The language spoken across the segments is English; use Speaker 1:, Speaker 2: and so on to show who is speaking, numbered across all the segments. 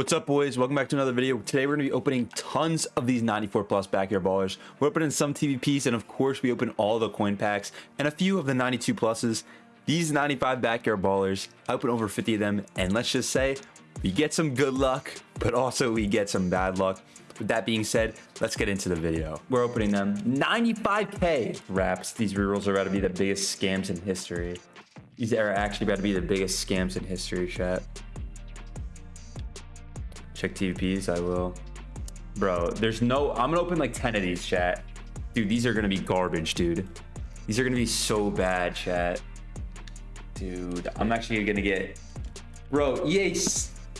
Speaker 1: What's up, boys? Welcome back to another video. Today, we're going to be opening tons of these 94 plus backyard ballers. We're opening some TVPs, and of course, we open all the coin packs and a few of the 92 pluses. These 95 backyard ballers, I open over 50 of them, and let's just say we get some good luck, but also we get some bad luck. With that being said, let's get into the video. We're opening them. 95k wraps. These rerolls are about to be the biggest scams in history. These are actually about to be the biggest scams in history, chat. Check TVPs, I will. Bro, there's no... I'm gonna open like 10 of these, chat. Dude, these are gonna be garbage, dude. These are gonna be so bad, chat. Dude, I'm actually gonna get... Bro, EA...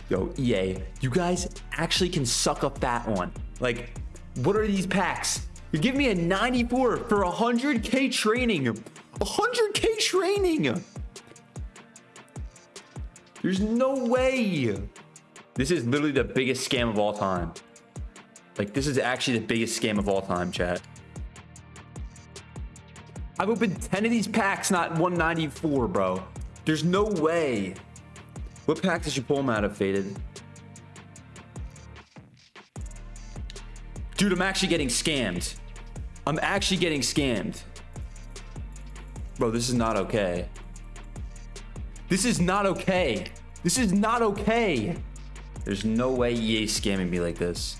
Speaker 1: Yo, EA, you guys actually can suck up that one. Like, what are these packs? You give me a 94 for 100k training. 100k training. There's no way. This is literally the biggest scam of all time. Like, this is actually the biggest scam of all time, chat. I've opened 10 of these packs, not 194, bro. There's no way. What pack did you pull them out of, Faded? Dude, I'm actually getting scammed. I'm actually getting scammed. Bro, this is not okay. This is not okay. This is not okay. There's no way EA scamming me like this.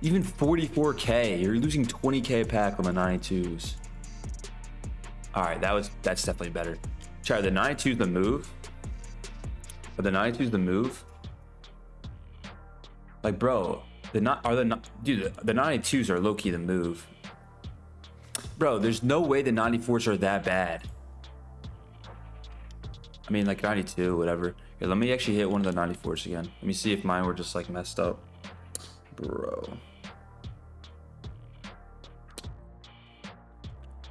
Speaker 1: Even 44k, you're losing 20k a pack on the 92s. All right, that was that's definitely better. Try the 92s the move. Are the 92s the move? Like, bro, the not are the dude the 92s are low key the move. Bro, there's no way the 94s are that bad. I mean, like 92, whatever. Here, let me actually hit one of the 94s again. Let me see if mine were just like messed up. Bro.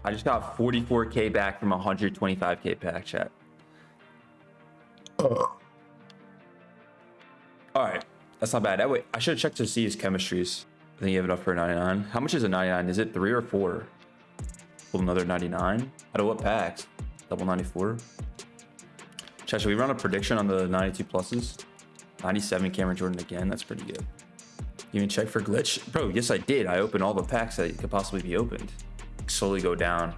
Speaker 1: I just got 44k back from 125k pack chat. Uh. Oh, all right, that's not bad. That way, I should have checked to see his chemistries. I think you have it up for 99. How much is a 99? Is it three or four? Pull another 99. Out of what packs? Double 94. Chat, should we run a prediction on the 92 pluses? 97 Cameron Jordan again. That's pretty good. You even check for glitch? Bro, yes, I did. I opened all the packs that could possibly be opened. Slowly go down.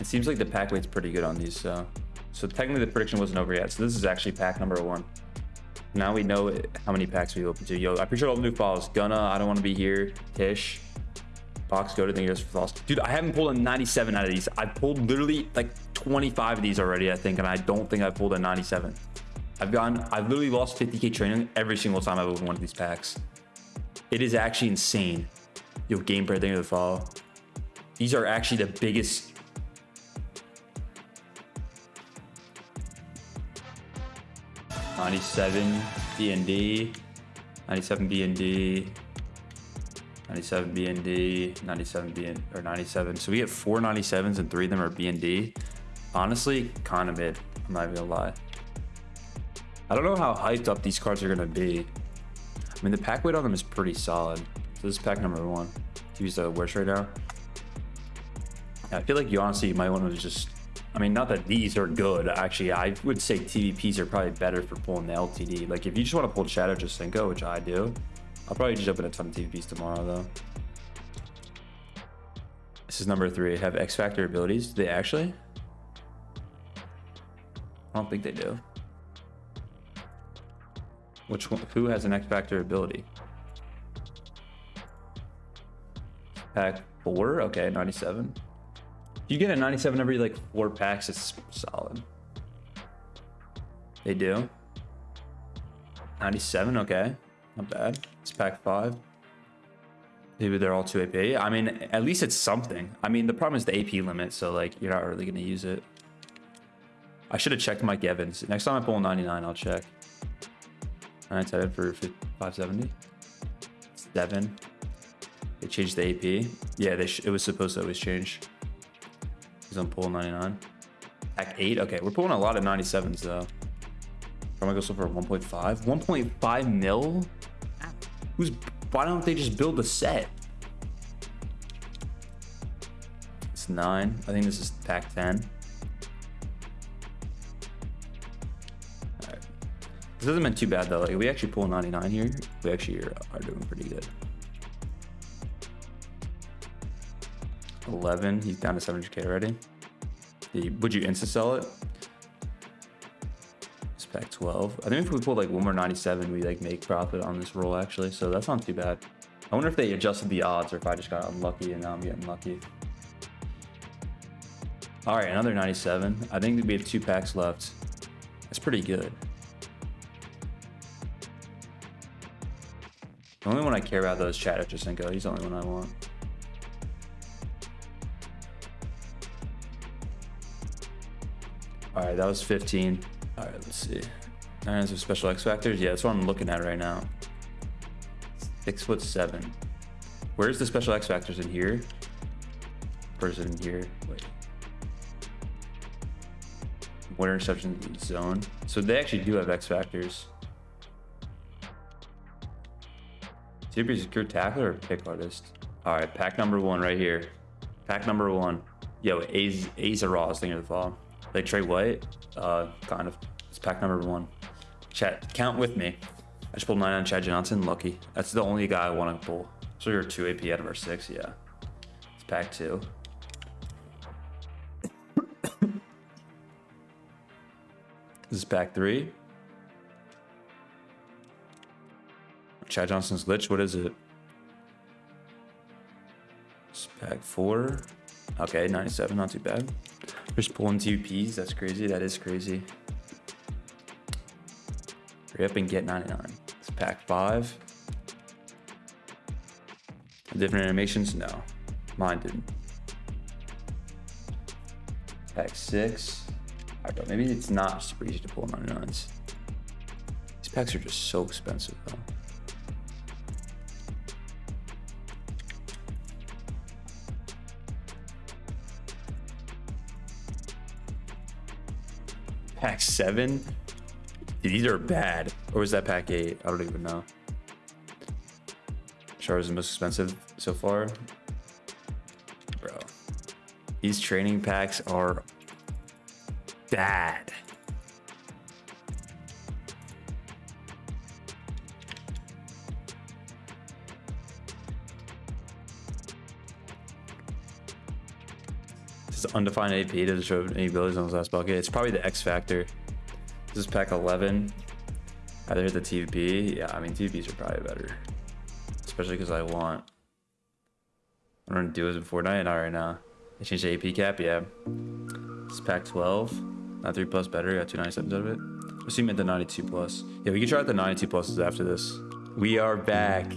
Speaker 1: It seems like the pack weight's pretty good on these, so. So technically the prediction wasn't over yet. So this is actually pack number one. Now we know how many packs we open to. Yo, I appreciate all the new follows. Gunna, I don't want to be here. Tish, Box go to think just for lost. Dude, I haven't pulled a 97 out of these. I pulled literally like 25 of these already, I think, and I don't think I pulled a 97. I've gone, I've literally lost 50k training every single time I've opened one of these packs. It is actually insane. Yo, gameplay, thank you for the follow. These are actually the biggest. Ninety-seven B and D, ninety-seven B and D, 97 BND, 97 BN or 97. So we get four 97s and three of them are BND. Honestly, kind of mid. I'm not gonna lie. I don't know how hyped up these cards are gonna be. I mean, the pack weight on them is pretty solid. So this is pack number one. Use the worst right now. Yeah, I feel like you honestly might want to just. I mean, not that these are good. Actually, I would say TVPs are probably better for pulling the LTD. Like, if you just want to pull Chad Ochocinco, which I do, I'll probably just open a ton of TVPs tomorrow, though. This is number three. Have X Factor abilities. Do they actually? I don't think they do. Which one? Who has an X Factor ability? Pack four? Okay, 97. If you get a 97 every like four packs, it's solid. They do. 97, okay. Not bad. It's pack five. Maybe they're all 2 AP. I mean, at least it's something. I mean, the problem is the AP limit, so like you're not really going to use it. I should have checked Mike Evans. Next time I pull 99, I'll check. 97 for 570. Seven. They changed the AP. Yeah, they it was supposed to always change. He's on pull 99. Pack 8. Okay, we're pulling a lot of 97s though. I'm gonna go so for 1.5. 1.5 mil? Who's why don't they just build a set? It's nine. I think this is pack 10. This hasn't been too bad though. Like we actually pull 99 here. We actually are, are doing pretty good. 11. He's down to 700k already. Would you insta sell it? It's pack 12. I think if we pull like one more 97, we like make profit on this roll actually. So that's not too bad. I wonder if they adjusted the odds or if I just got unlucky and now I'm getting lucky. All right, another 97. I think we have two packs left. That's pretty good. The only one I care about though is Chad Ochocinco. He's the only one I want. All right, that was 15. All right, let's see. Nine of special X factors. Yeah, that's what I'm looking at right now. Six foot seven. Where's the special X factors in here? Person in here? Wait. What interception zone? So they actually do have X factors. Super secure tackler or pick artist? All right, pack number one right here. Pack number one. Yo, A's, A's are raw thing of the fall. Like Trey White, uh, kind of. It's pack number one. Chat, count with me. I just pulled nine on Chad Johnson. Lucky. That's the only guy I want to pull. So you're two AP out of our six. Yeah. It's pack two. this is pack three. Chad Johnson's glitch. What is it? Pack four. Okay, 97, not too bad. Just pulling two Ps. That's crazy. That is crazy. Hurry up and get 99. It's pack five. Different animations? No. Mine didn't. Pack six. Alright, but maybe it's not super easy to pull 99s. These packs are just so expensive though. Pack seven? These are bad. Or was that pack eight? I don't even know. Char is the most expensive so far. Bro. These training packs are bad. Undefined AP doesn't show any abilities on his last bucket. It's probably the X Factor. This is pack 11. Either hit the TVP. Yeah, I mean, TVPs are probably better. Especially because I want... I'm going to do this in Fortnite. Not right now. I changed the AP cap. Yeah. This pack 12. Not 3 plus better. Got 297s out of it. Assume at the 92 plus. Yeah, we can try out the 92 pluses after this. We are back.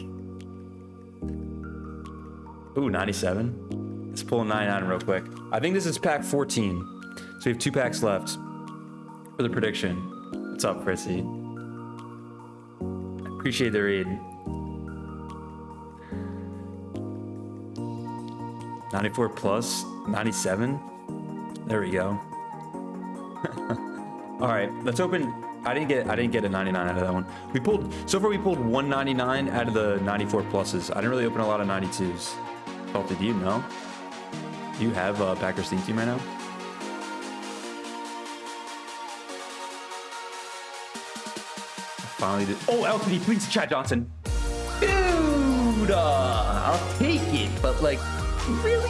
Speaker 1: Ooh, 97. Let's pull a 99 real quick. I think this is pack 14. So we have two packs left for the prediction. What's up, Chrissy? Appreciate the read. 94 plus, 97. There we go. All right, let's open. I didn't get I didn't get a 99 out of that one. We pulled so far we pulled 199 out of the 94 pluses. I didn't really open a lot of 92s. Oh, did you know? Do you have a Packers theme team right now? Finally did. Oh, LTD, please, Chad Johnson. Dude, uh, I'll take it, but like, really,